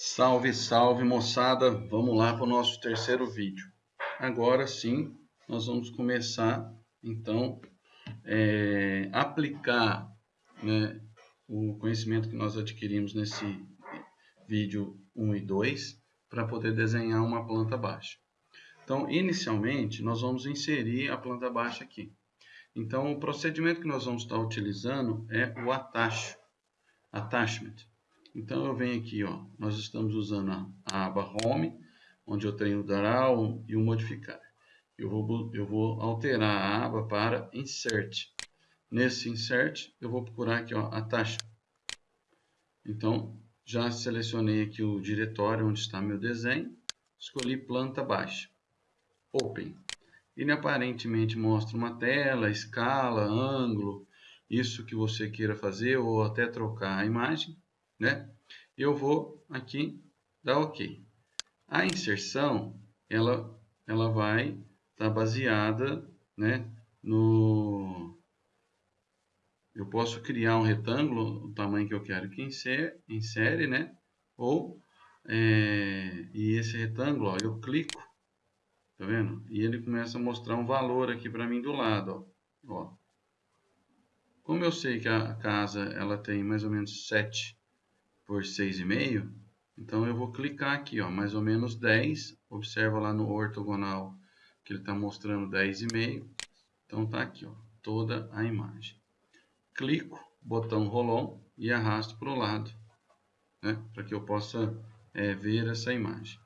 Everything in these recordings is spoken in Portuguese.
Salve, salve moçada! Vamos lá para o nosso terceiro vídeo. Agora sim, nós vamos começar então é, aplicar né, o conhecimento que nós adquirimos nesse vídeo 1 e 2 para poder desenhar uma planta baixa. Então, inicialmente, nós vamos inserir a planta baixa aqui. Então, o procedimento que nós vamos estar utilizando é o attach, attachment. Então eu venho aqui, ó, nós estamos usando a, a aba Home, onde eu tenho o Draw e o Modificar. Eu vou, eu vou alterar a aba para Insert. Nesse Insert, eu vou procurar aqui, ó, a taxa. Então, já selecionei aqui o diretório onde está meu desenho, escolhi planta baixa, Open. Ele aparentemente mostra uma tela, escala, ângulo, isso que você queira fazer ou até trocar a imagem né? Eu vou aqui dar OK. A inserção, ela, ela vai estar tá baseada, né, no... Eu posso criar um retângulo, o tamanho que eu quero que insere, insere né? Ou, é, e esse retângulo, ó, eu clico, tá vendo? E ele começa a mostrar um valor aqui para mim do lado, ó. ó. Como eu sei que a casa ela tem mais ou menos 7 por 6,5, então eu vou clicar aqui, ó, mais ou menos 10, observa lá no ortogonal que ele está mostrando 10,5, então tá aqui, ó, toda a imagem. Clico, botão rolon e arrasto para o lado, né, para que eu possa é, ver essa imagem.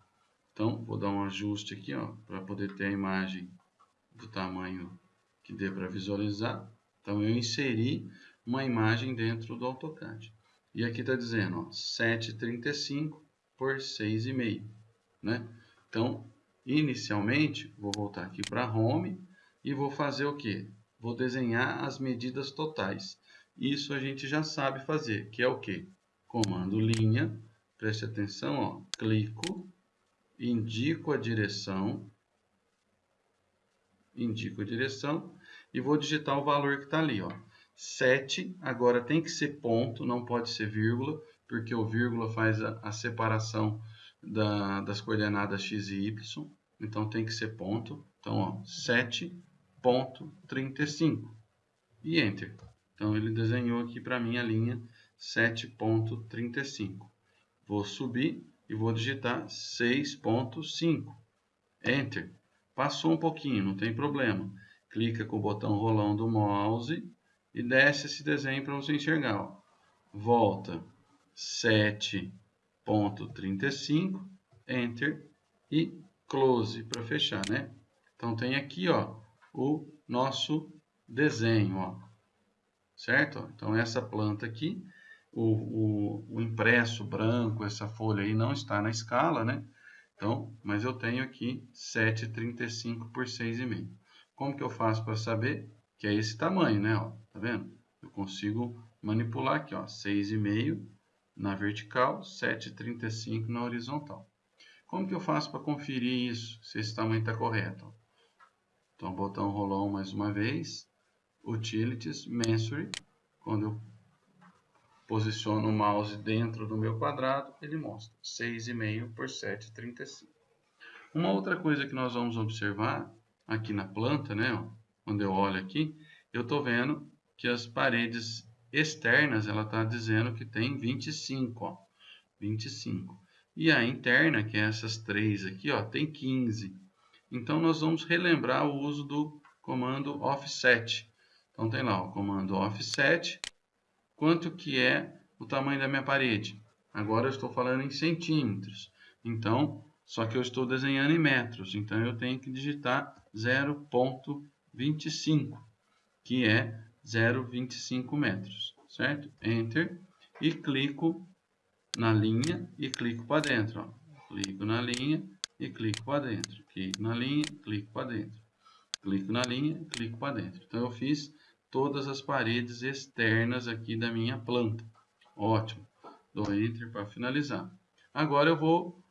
Então, vou dar um ajuste aqui, ó, para poder ter a imagem do tamanho que dê para visualizar. Então, eu inseri uma imagem dentro do AutoCAD. E aqui está dizendo, ó, 7,35 por 6,5, né? Então, inicialmente, vou voltar aqui para Home e vou fazer o quê? Vou desenhar as medidas totais. Isso a gente já sabe fazer, que é o quê? Comando linha, preste atenção, ó, clico, indico a direção, indico a direção e vou digitar o valor que está ali, ó. 7, agora tem que ser ponto, não pode ser vírgula, porque o vírgula faz a, a separação da, das coordenadas x e y, então tem que ser ponto. Então, 7.35 e Enter. Então, ele desenhou aqui para mim a linha 7.35. Vou subir e vou digitar 6.5. Enter. Passou um pouquinho, não tem problema. Clica com o botão rolão do mouse e desce esse desenho para você enxergar. Ó. Volta 7.35, Enter e Close para fechar, né? Então tem aqui, ó, o nosso desenho, ó. Certo? Então essa planta aqui, o, o, o impresso branco, essa folha aí não está na escala, né? Então, mas eu tenho aqui 7,35 por 6,5. Como que eu faço para saber? que é esse tamanho, né? Tá vendo? Eu consigo manipular aqui, ó, 6,5 na vertical, 7,35 na horizontal. Como que eu faço para conferir isso, se esse tamanho está correto? Então, botão rolão mais uma vez, Utilities, Measure, quando eu posiciono o mouse dentro do meu quadrado, ele mostra 6,5 por 7,35. Uma outra coisa que nós vamos observar aqui na planta, né, ó, quando eu olho aqui, eu estou vendo que as paredes externas, ela está dizendo que tem 25, ó, 25. E a interna, que é essas três aqui, ó, tem 15. Então, nós vamos relembrar o uso do comando offset. Então, tem lá o comando offset, quanto que é o tamanho da minha parede. Agora, eu estou falando em centímetros. Então, só que eu estou desenhando em metros. Então, eu tenho que digitar 0,25. 25, que é 0,25 metros, certo? Enter e clico na linha e clico para dentro. Ó. Clico na linha e clico para dentro. Clico na linha, clico para dentro. Clico na linha, clico para dentro. Então eu fiz todas as paredes externas aqui da minha planta. Ótimo. Dou Enter para finalizar. Agora eu vou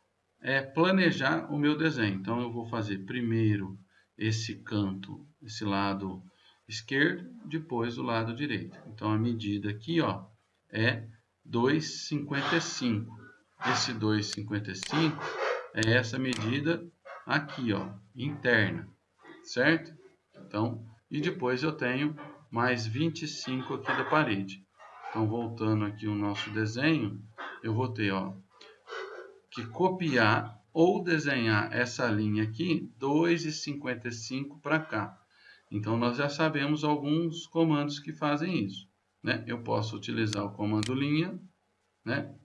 é, planejar o meu desenho. Então eu vou fazer primeiro esse canto, esse lado esquerdo, depois o lado direito. Então, a medida aqui ó, é 2,55. esse 2,55 é essa medida aqui, ó, interna, certo? Então, e depois eu tenho mais 25 aqui da parede. Então, voltando aqui o nosso desenho, eu vou ter, ó, que copiar ou desenhar essa linha aqui, 2,55 para cá. Então, nós já sabemos alguns comandos que fazem isso. Né? Eu posso utilizar o comando linha, né?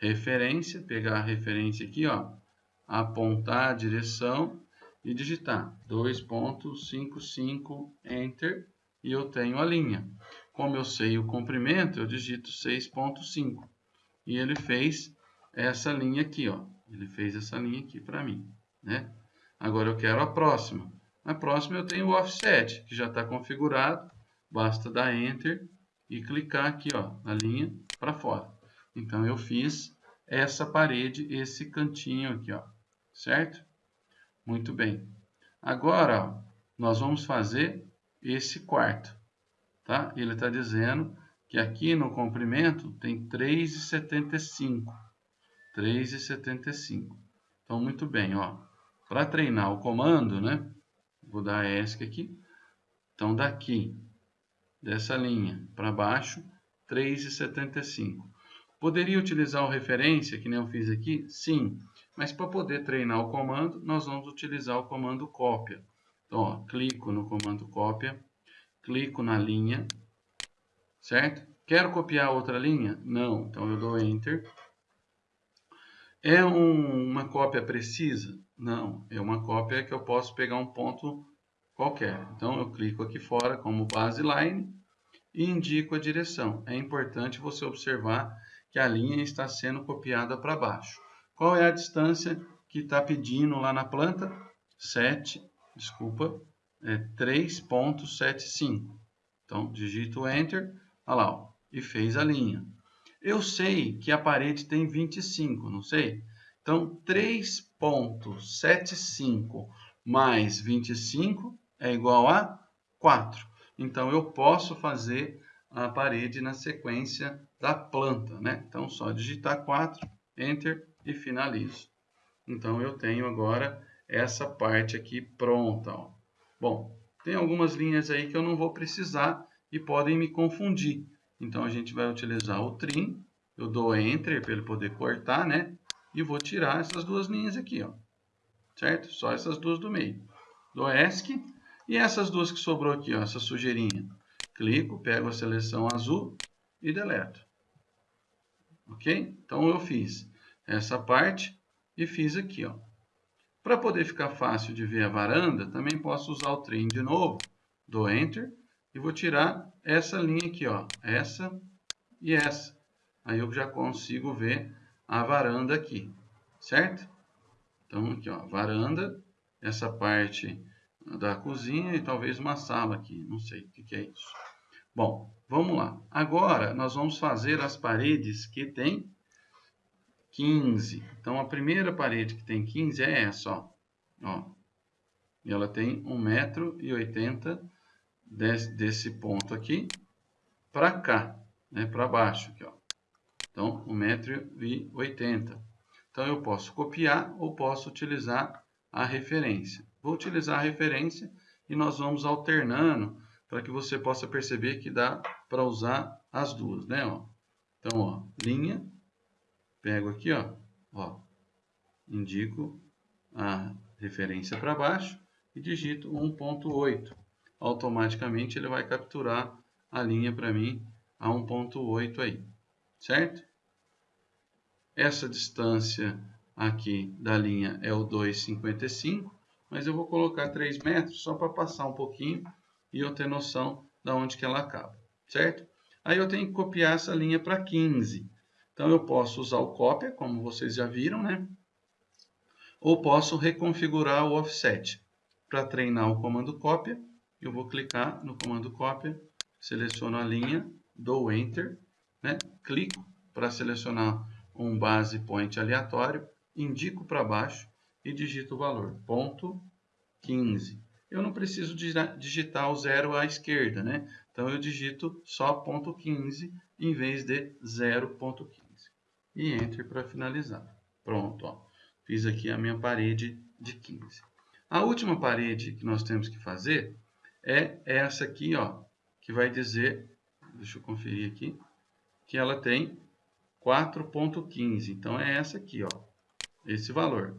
referência, pegar a referência aqui, ó, apontar a direção e digitar 2.55 Enter e eu tenho a linha. Como eu sei o comprimento, eu digito 6.5 e ele fez essa linha aqui, ó. Ele fez essa linha aqui para mim, né? Agora eu quero a próxima. Na próxima eu tenho o offset, que já está configurado. Basta dar Enter e clicar aqui, ó, na linha para fora. Então eu fiz essa parede, esse cantinho aqui, ó, certo? Muito bem. Agora, ó, nós vamos fazer esse quarto, tá? Ele está dizendo que aqui no comprimento tem 3,75. 3,75. Então, muito bem. Para treinar o comando, né? Vou dar ESC aqui. Então, daqui, dessa linha para baixo, 3,75. Poderia utilizar o referência, que nem eu fiz aqui? Sim, mas para poder treinar o comando, nós vamos utilizar o comando cópia. Então, ó, clico no comando cópia, clico na linha, certo? Quero copiar outra linha? Não, então eu dou Enter. É um, uma cópia precisa? Não, é uma cópia que eu posso pegar um ponto qualquer. Então, eu clico aqui fora como baseline e indico a direção. É importante você observar que a linha está sendo copiada para baixo. Qual é a distância que está pedindo lá na planta? 7, desculpa, é 3.75. Então, digito Enter, olha lá, ó, e fez a linha. Eu sei que a parede tem 25, não sei? Então, 3.75 mais 25 é igual a 4. Então, eu posso fazer a parede na sequência da planta, né? Então, só digitar 4, Enter e finalizo. Então, eu tenho agora essa parte aqui pronta. Ó. Bom, tem algumas linhas aí que eu não vou precisar e podem me confundir. Então, a gente vai utilizar o trim. Eu dou Enter para ele poder cortar, né? E vou tirar essas duas linhas aqui, ó. Certo? Só essas duas do meio. Dou ESC. E essas duas que sobrou aqui, ó, essa sujeirinha. Clico, pego a seleção azul e deleto. Ok? Então, eu fiz essa parte e fiz aqui, ó. Para poder ficar fácil de ver a varanda, também posso usar o trim de novo, dou Enter, e vou tirar essa linha aqui, ó, essa e essa. Aí eu já consigo ver a varanda aqui, certo? Então, aqui, ó, varanda, essa parte da cozinha e talvez uma sala aqui, não sei o que, que é isso. Bom, vamos lá. Agora, nós vamos fazer as paredes que tem 15. Então, a primeira parede que tem 15 é essa, ó. ó. E ela tem 1,80m desse, desse ponto aqui para cá, né, para baixo aqui, ó. Então, 1,80m. Então, eu posso copiar ou posso utilizar a referência. Vou utilizar a referência e nós vamos alternando para que você possa perceber que dá para usar as duas, né? Ó. Então, ó, linha, pego aqui, ó, ó, indico a referência para baixo e digito 1.8. Automaticamente ele vai capturar a linha para mim a 1.8 aí, certo? Essa distância aqui da linha é o 2,55, mas eu vou colocar 3 metros só para passar um pouquinho e eu ter noção de onde que ela acaba, certo? Aí eu tenho que copiar essa linha para 15. Então, eu posso usar o cópia, como vocês já viram, né? Ou posso reconfigurar o offset. Para treinar o comando cópia, eu vou clicar no comando cópia, seleciono a linha, dou Enter, né? clico para selecionar um base point aleatório, indico para baixo e digito o valor, ponto 15. Eu não preciso digitar o zero à esquerda, né? Então, eu digito só ponto 15 em vez de 0.15. e Enter para finalizar. Pronto, ó. Fiz aqui a minha parede de 15. A última parede que nós temos que fazer é essa aqui, ó, que vai dizer, deixa eu conferir aqui, que ela tem 4.15. Então, é essa aqui, ó, esse valor,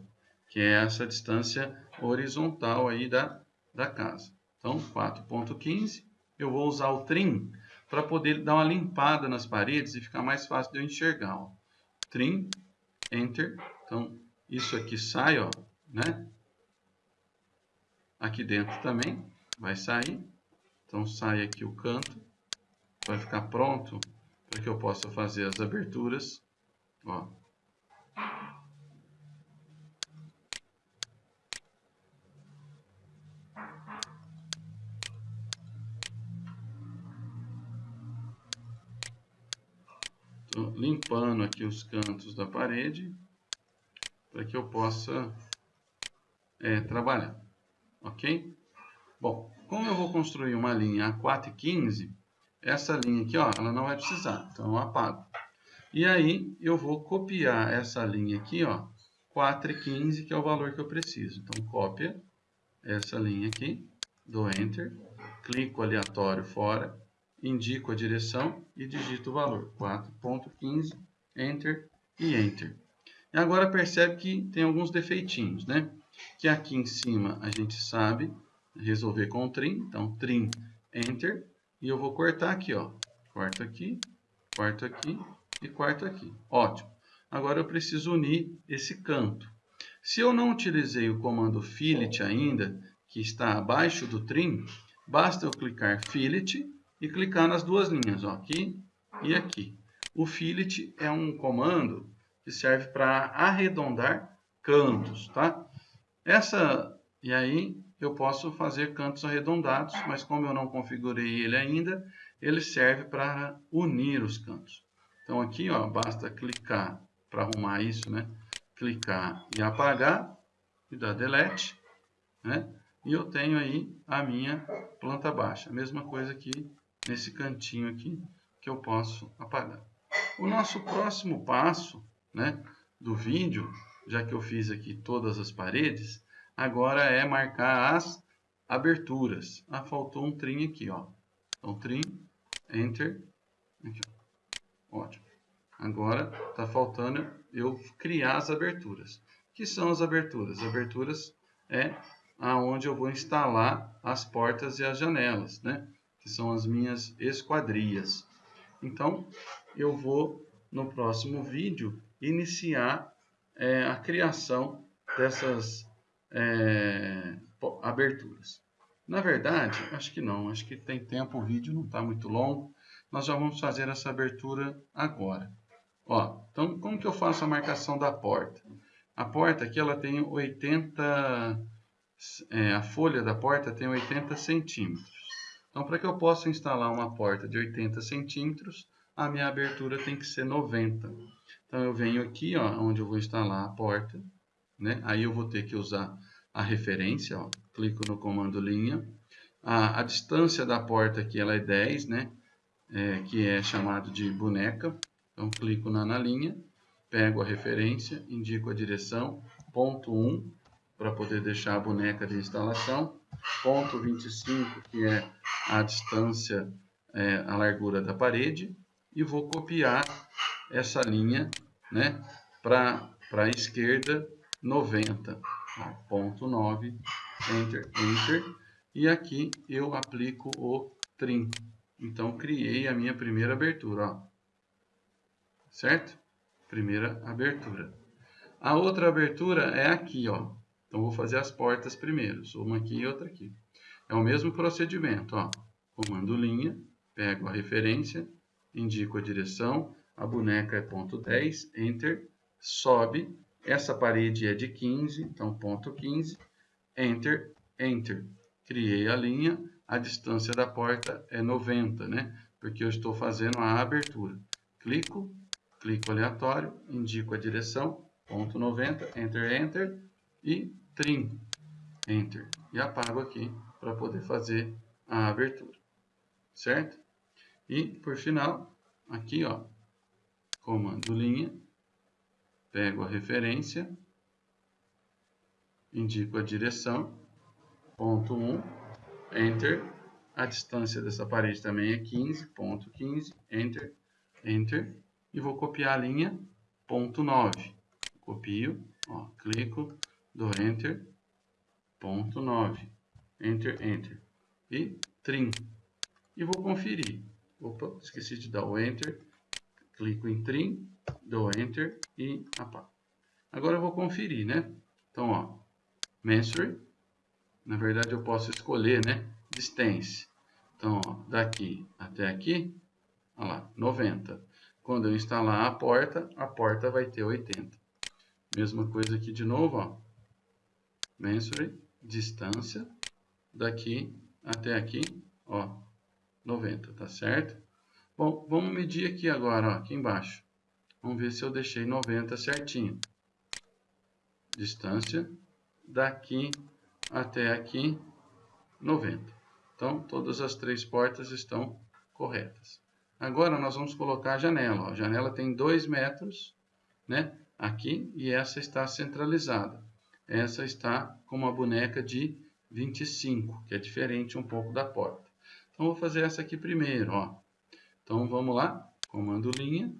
que é essa distância horizontal aí da, da casa. Então, 4.15, eu vou usar o trim para poder dar uma limpada nas paredes e ficar mais fácil de eu enxergar. Ó. Trim, Enter. Então, isso aqui sai, ó, né? Aqui dentro também vai sair. Então, sai aqui o canto. Vai ficar pronto para que eu possa fazer as aberturas. Ó. Tô limpando aqui os cantos da parede para que eu possa é, trabalhar, ok? Bom, como eu vou construir uma linha a 4 e 15, essa linha aqui, ó, ela não vai precisar, então eu apago. E aí, eu vou copiar essa linha aqui, ó, 4 e 15, que é o valor que eu preciso. Então, cópia essa linha aqui, dou Enter, clico aleatório fora, indico a direção e digito o valor, 4.15, Enter e Enter. E agora percebe que tem alguns defeitinhos, né? Que aqui em cima a gente sabe resolver com trim, então trim, Enter, e eu vou cortar aqui, ó. Corto aqui, corto aqui e corto aqui. Ótimo. Agora eu preciso unir esse canto. Se eu não utilizei o comando fillet ainda, que está abaixo do trim, basta eu clicar fillet e clicar nas duas linhas, ó, aqui e aqui. O fillet é um comando que serve para arredondar cantos, tá? Essa, e aí eu posso fazer cantos arredondados, mas como eu não configurei ele ainda, ele serve para unir os cantos. Então aqui, ó, basta clicar para arrumar isso, né? Clicar e apagar e dar delete, né? E eu tenho aí a minha planta baixa. Mesma coisa aqui nesse cantinho aqui que eu posso apagar. O nosso próximo passo, né, do vídeo, já que eu fiz aqui todas as paredes, agora é marcar as aberturas. Ah, faltou um trim aqui, ó. Então, trim, enter, aqui. Ótimo. Agora, está faltando eu criar as aberturas. O que são as aberturas? As aberturas é aonde eu vou instalar as portas e as janelas, né? Que são as minhas esquadrias. Então, eu vou, no próximo vídeo, iniciar é, a criação dessas é, aberturas. Na verdade, acho que não, acho que tem tempo, o vídeo não está muito longo. Nós já vamos fazer essa abertura agora. Ó, então, como que eu faço a marcação da porta? A porta aqui ela tem 80, é, a folha da porta tem 80 centímetros. Então, para que eu possa instalar uma porta de 80 centímetros, a minha abertura tem que ser 90. Então, eu venho aqui, ó, onde eu vou instalar a porta, né? Aí eu vou ter que usar a referência, ó. Clico no comando linha. A, a distância da porta aqui ela é 10, né? É, que é chamado de boneca. Então, clico na, na linha, pego a referência, indico a direção, ponto 1, para poder deixar a boneca de instalação, ponto 25, que é a distância, é, a largura da parede, e vou copiar essa linha né, para a esquerda 90, ó, ponto 9, enter, enter, e aqui eu aplico o trim. Então, criei a minha primeira abertura, ó. certo? Primeira abertura. A outra abertura é aqui, ó. Então, vou fazer as portas primeiro, uma aqui e outra aqui. É o mesmo procedimento, ó. Comando linha, pego a referência, indico a direção, a boneca é ponto 10, enter, sobe, essa parede é de 15, então ponto 15, enter, enter. Criei a linha, a distância da porta é 90, né? Porque eu estou fazendo a abertura. Clico, clico aleatório, indico a direção, ponto 90, enter, enter, e trim, enter. E apago aqui para poder fazer a abertura, certo? E, por final, aqui, ó, comando linha, pego a referência, indico a direção, ponto 1, Enter. A distância dessa parede também é 15, ponto 15, Enter, Enter. E vou copiar a linha, ponto 9. Copio, ó, clico, dou Enter, ponto 9. Enter, Enter. E trim. E vou conferir. Opa, esqueci de dar o Enter. Clico em trim, dou Enter e. Agora eu vou conferir, né? Então, ó, Measure. Na verdade, eu posso escolher, né? Distance. Então, ó, daqui até aqui, olha lá, 90. Quando eu instalar a porta, a porta vai ter 80. Mesma coisa aqui de novo, ó. Measure, distância, daqui até aqui, ó, 90, tá certo? Bom, vamos medir aqui agora, ó, aqui embaixo. Vamos ver se eu deixei 90 certinho. Distância daqui até aqui 90. Então, todas as três portas estão corretas. Agora, nós vamos colocar a janela. A janela tem 2 metros né, aqui e essa está centralizada. Essa está com uma boneca de 25, que é diferente um pouco da porta. Então, vou fazer essa aqui primeiro. Ó. Então, vamos lá. Comando linha,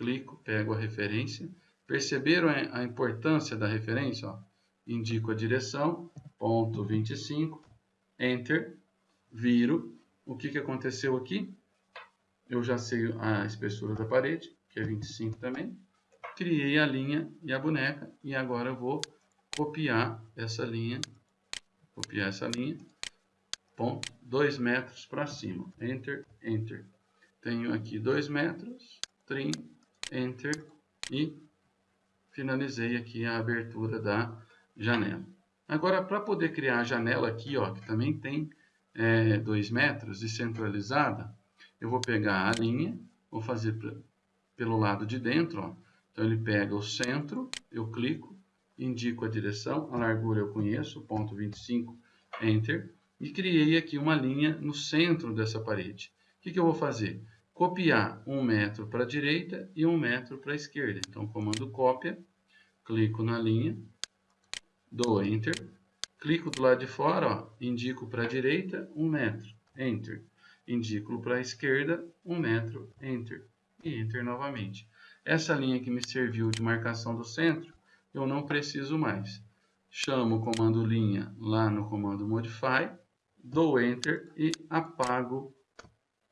clico, pego a referência. Perceberam a importância da referência? Ó? indico a direção, ponto 25, Enter, viro. O que, que aconteceu aqui? Eu já sei a espessura da parede, que é 25 também. Criei a linha e a boneca, e agora eu vou copiar essa linha, copiar essa linha, ponto 2 metros para cima. Enter, Enter. Tenho aqui 2 metros, trim, Enter, e finalizei aqui a abertura da janela. Agora, para poder criar a janela aqui, ó, que também tem 2 é, metros e centralizada, eu vou pegar a linha, vou fazer pelo lado de dentro, ó. Então, ele pega o centro, eu clico, indico a direção, a largura eu conheço, ponto 25, Enter, e criei aqui uma linha no centro dessa parede. O que, que eu vou fazer? Copiar um metro para a direita e um metro para a esquerda. Então, comando cópia, clico na linha, dou Enter, clico do lado de fora, ó, indico para a direita 1 um metro, Enter, indico para a esquerda 1 um metro, Enter, e Enter novamente. Essa linha que me serviu de marcação do centro, eu não preciso mais. Chamo o comando linha lá no comando Modify, dou Enter e apago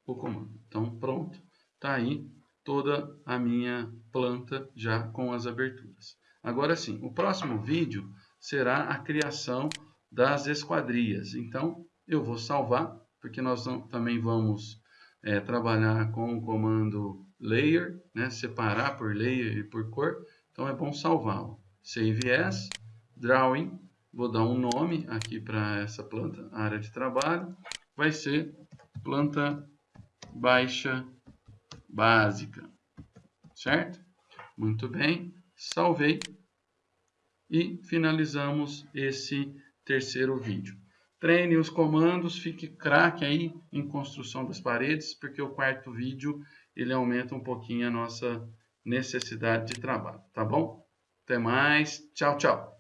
o comando. Então, pronto, está aí toda a minha planta já com as aberturas. Agora sim, o próximo vídeo será a criação das esquadrias. Então, eu vou salvar, porque nós também vamos é, trabalhar com o comando layer, né? separar por layer e por cor. Então, é bom salvá-lo. Save as, drawing, vou dar um nome aqui para essa planta, área de trabalho. Vai ser planta baixa básica, certo? Muito bem, salvei e finalizamos esse terceiro vídeo. Treine os comandos, fique craque aí em construção das paredes, porque o quarto vídeo ele aumenta um pouquinho a nossa necessidade de trabalho, tá bom? Até mais, tchau, tchau!